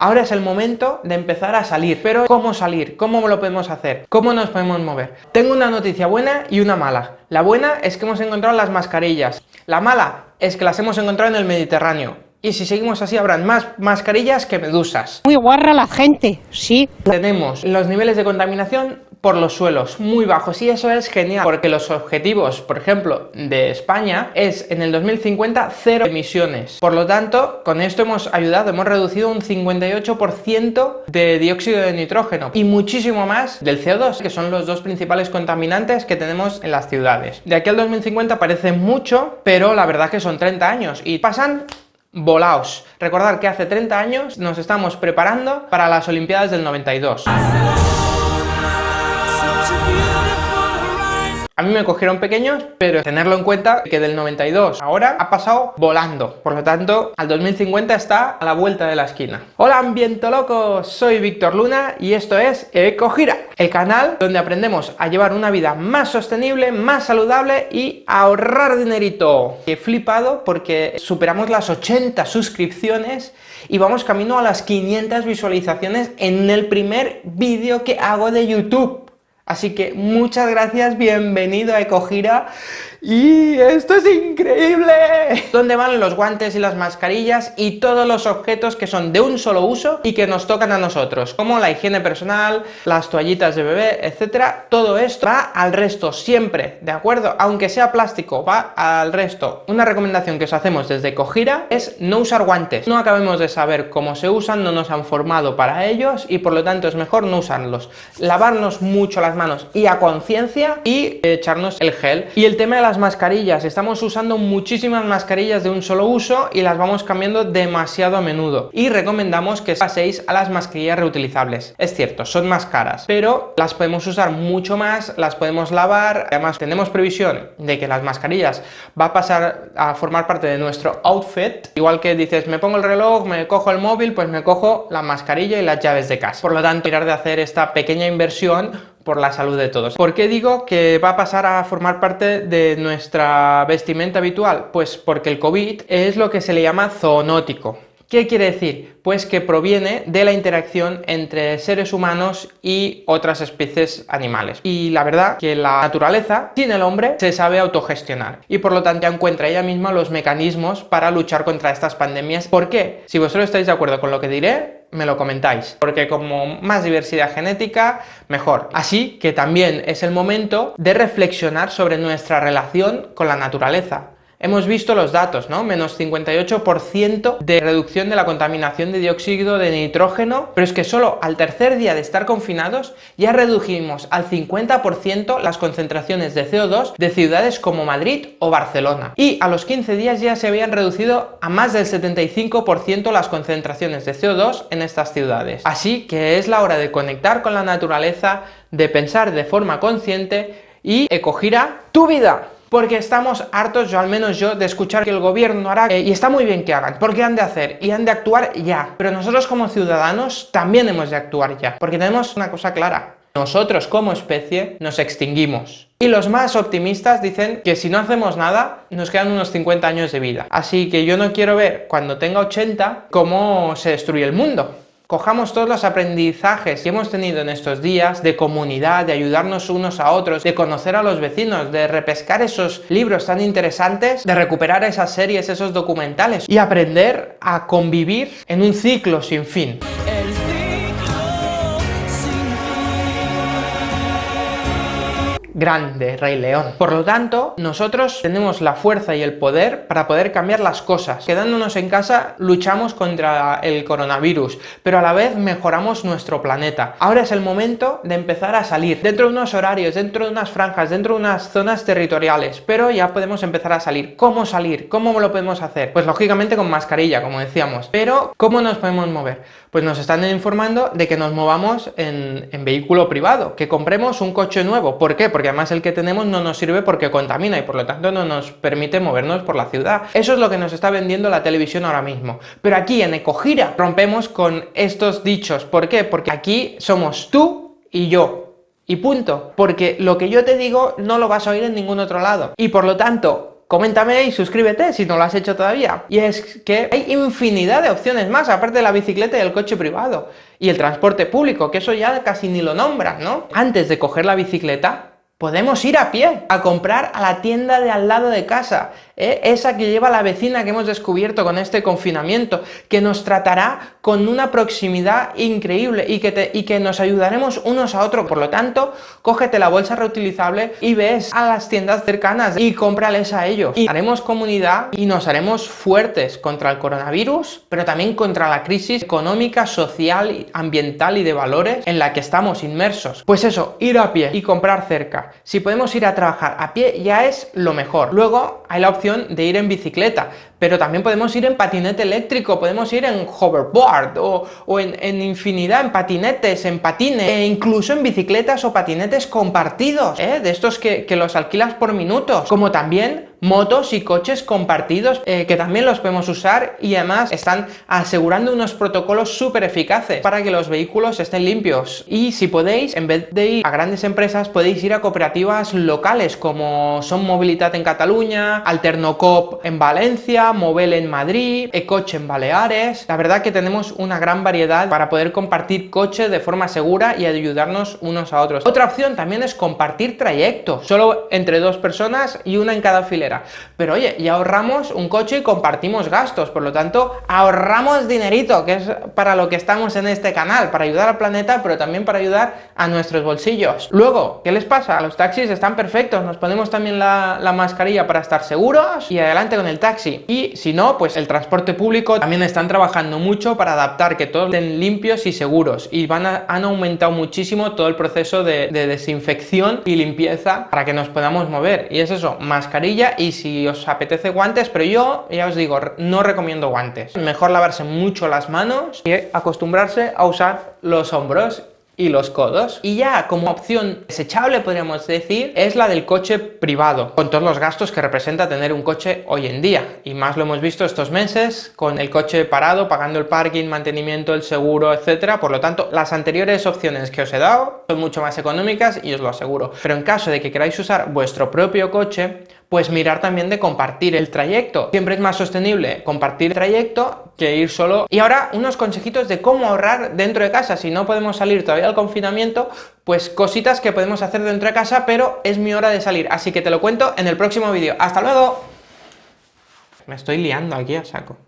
Ahora es el momento de empezar a salir, pero ¿cómo salir? ¿Cómo lo podemos hacer? ¿Cómo nos podemos mover? Tengo una noticia buena y una mala. La buena es que hemos encontrado las mascarillas. La mala es que las hemos encontrado en el Mediterráneo. Y si seguimos así habrán más mascarillas que medusas. Muy guarra la gente, sí. Tenemos los niveles de contaminación por los suelos muy bajos y eso es genial porque los objetivos, por ejemplo, de España es en el 2050 cero emisiones. Por lo tanto, con esto hemos ayudado, hemos reducido un 58% de dióxido de nitrógeno y muchísimo más del CO2, que son los dos principales contaminantes que tenemos en las ciudades. De aquí al 2050 parece mucho, pero la verdad que son 30 años y pasan volaos. Recordar que hace 30 años nos estamos preparando para las Olimpiadas del 92. A mí me cogieron pequeños, pero tenerlo en cuenta que del 92 ahora ha pasado volando. Por lo tanto, al 2050 está a la vuelta de la esquina. Hola ambiente loco, soy Víctor Luna y esto es Ecogira, el canal donde aprendemos a llevar una vida más sostenible, más saludable y a ahorrar dinerito. He flipado porque superamos las 80 suscripciones y vamos camino a las 500 visualizaciones en el primer vídeo que hago de YouTube. Así que muchas gracias, bienvenido a Ecogira ¡Y esto es increíble! ¿Dónde van los guantes y las mascarillas y todos los objetos que son de un solo uso y que nos tocan a nosotros? Como la higiene personal, las toallitas de bebé, etcétera. Todo esto va al resto siempre, ¿de acuerdo? Aunque sea plástico, va al resto. Una recomendación que os hacemos desde Cojira es no usar guantes. No acabemos de saber cómo se usan, no nos han formado para ellos y por lo tanto es mejor no usarlos. Lavarnos mucho las manos y a conciencia y echarnos el gel. Y el tema de las mascarillas, estamos usando muchísimas mascarillas de un solo uso y las vamos cambiando demasiado a menudo y recomendamos que paséis a las mascarillas reutilizables. Es cierto, son más caras, pero las podemos usar mucho más, las podemos lavar, además tenemos previsión de que las mascarillas va a pasar a formar parte de nuestro outfit, igual que dices me pongo el reloj, me cojo el móvil, pues me cojo la mascarilla y las llaves de casa. Por lo tanto, mirar de hacer esta pequeña inversión por la salud de todos. ¿Por qué digo que va a pasar a formar parte de nuestra vestimenta habitual? Pues porque el COVID es lo que se le llama zoonótico. ¿Qué quiere decir? Pues que proviene de la interacción entre seres humanos y otras especies animales. Y la verdad que la naturaleza, sin el hombre, se sabe autogestionar. Y por lo tanto encuentra ella misma los mecanismos para luchar contra estas pandemias. ¿Por qué? Si vosotros estáis de acuerdo con lo que diré, me lo comentáis, porque como más diversidad genética, mejor. Así que también es el momento de reflexionar sobre nuestra relación con la naturaleza. Hemos visto los datos, ¿no? Menos 58% de reducción de la contaminación de dióxido de nitrógeno, pero es que solo al tercer día de estar confinados ya redujimos al 50% las concentraciones de CO2 de ciudades como Madrid o Barcelona. Y a los 15 días ya se habían reducido a más del 75% las concentraciones de CO2 en estas ciudades. Así que es la hora de conectar con la naturaleza, de pensar de forma consciente y ecogira tu vida porque estamos hartos, yo al menos yo, de escuchar que el gobierno hará, eh, y está muy bien que hagan, porque han de hacer, y han de actuar ya. Pero nosotros como ciudadanos también hemos de actuar ya, porque tenemos una cosa clara, nosotros como especie nos extinguimos. Y los más optimistas dicen que si no hacemos nada, nos quedan unos 50 años de vida. Así que yo no quiero ver, cuando tenga 80, cómo se destruye el mundo cojamos todos los aprendizajes que hemos tenido en estos días de comunidad, de ayudarnos unos a otros, de conocer a los vecinos, de repescar esos libros tan interesantes, de recuperar esas series, esos documentales y aprender a convivir en un ciclo sin fin. Grande, Rey León. Por lo tanto, nosotros tenemos la fuerza y el poder para poder cambiar las cosas. Quedándonos en casa, luchamos contra el coronavirus, pero a la vez mejoramos nuestro planeta. Ahora es el momento de empezar a salir, dentro de unos horarios, dentro de unas franjas, dentro de unas zonas territoriales, pero ya podemos empezar a salir. ¿Cómo salir? ¿Cómo lo podemos hacer? Pues lógicamente con mascarilla, como decíamos. Pero, ¿cómo nos podemos mover? Pues nos están informando de que nos movamos en, vehículo privado, que compremos un coche nuevo. ¿Por qué? Porque además el que tenemos no nos sirve porque contamina y por lo tanto no nos permite movernos por la ciudad. Eso es lo que nos está vendiendo la televisión ahora mismo. Pero aquí en Ecogira rompemos con estos dichos. ¿Por qué? Porque aquí somos tú y yo. Y punto. Porque lo que yo te digo no lo vas a oír en ningún otro lado. Y por lo tanto, coméntame y suscríbete si no lo has hecho todavía. Y es que hay infinidad de opciones más, aparte de la bicicleta y el coche privado. Y el transporte público, que eso ya casi ni lo nombras, ¿no? Antes de coger la bicicleta, Podemos ir a pie a comprar a la tienda de al lado de casa, ¿eh? esa que lleva la vecina que hemos descubierto con este confinamiento, que nos tratará con una proximidad increíble y que, y que nos ayudaremos unos a otros. Por lo tanto, cógete la bolsa reutilizable y ves a las tiendas cercanas y cómprales a ellos. Y haremos comunidad y nos haremos fuertes contra el coronavirus, pero también contra la crisis económica, social, ambiental y de valores en la que estamos inmersos. Pues eso, ir a pie y comprar cerca si podemos ir a trabajar a pie ya es lo mejor. Luego hay la opción de ir en bicicleta, pero también podemos ir en patinete eléctrico, podemos ir en hoverboard o, en, infinidad, en patinetes, en patines, e incluso en bicicletas o patinetes compartidos, ¿eh? de estos que, que los alquilas por minutos, como también motos y coches compartidos eh, que también los podemos usar y además están asegurando unos protocolos súper eficaces para que los vehículos estén limpios. Y si podéis, en vez de ir a grandes empresas, podéis ir a cooperativas locales como son Movilidad en Cataluña, Alternocop en Valencia, Movel en Madrid, Ecoche en Baleares. La verdad que tenemos una gran variedad para poder compartir coches de forma segura y ayudarnos unos a otros. Otra opción también es compartir trayectos, solo entre dos personas y una en cada pero oye, ya ahorramos un coche y compartimos gastos, por lo tanto, ahorramos dinerito, que es para lo que estamos en este canal, para ayudar al planeta, pero también para ayudar a nuestros bolsillos. Luego, ¿qué les pasa? Los taxis están perfectos, nos ponemos también la, mascarilla para estar seguros y adelante con el taxi. Y si no, pues el transporte público también están trabajando mucho para adaptar que todos estén limpios y seguros y van han aumentado muchísimo todo el proceso de, de desinfección y limpieza para que nos podamos mover. Y es eso, mascarilla y si os apetece guantes, pero yo ya os digo, no recomiendo guantes. Mejor lavarse mucho las manos y acostumbrarse a usar los hombros y los codos. Y ya como opción desechable, podríamos decir, es la del coche privado, con todos los gastos que representa tener un coche hoy en día. Y más lo hemos visto estos meses, con el coche parado, pagando el parking, mantenimiento, el seguro, etcétera. Por lo tanto, las anteriores opciones que os he dado son mucho más económicas y os lo aseguro. Pero en caso de que queráis usar vuestro propio coche, pues mirar también de compartir el trayecto. Siempre es más sostenible compartir el trayecto que ir solo. Y ahora unos consejitos de cómo ahorrar dentro de casa. Si no podemos salir todavía al confinamiento, pues cositas que podemos hacer dentro de casa, pero es mi hora de salir. Así que te lo cuento en el próximo vídeo. ¡Hasta luego! Me estoy liando aquí a saco.